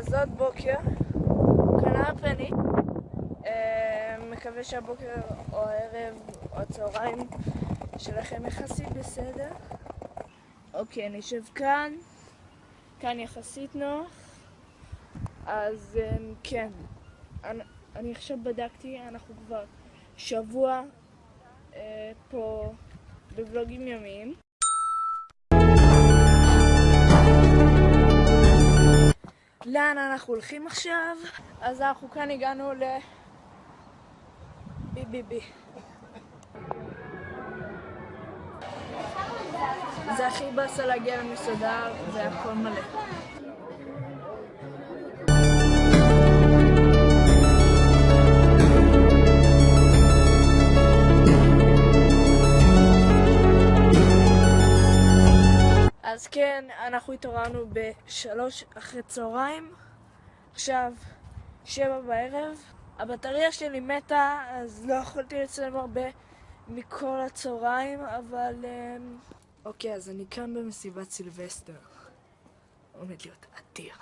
לפנות בוקר, כנראה פני. אה, מקווה שהבוקר או הערב או הצהריים שלכם יחסית בסדר. אוקיי, אני אשב כאן, כאן יחסית נוח. אז אה, כן, אני, אני עכשיו בדקתי, אנחנו כבר שבוע אה, פה בוולוגים ימיים. אנחנו הולכים עכשיו? אז אנחנו כאן הגענו ל... בי בי בי. זה הכי באסה להגיע למסעדה והכל מלא. אז כן, אנחנו התעוררנו בשלוש אחרי צהריים, עכשיו שבע בערב. הבטריה שלי מתה, אז לא יכולתי לצלם הרבה מכל הצהריים, אבל... אמ, אוקיי, אז אני כאן במסיבת סילבסטר. עומד להיות אדיר.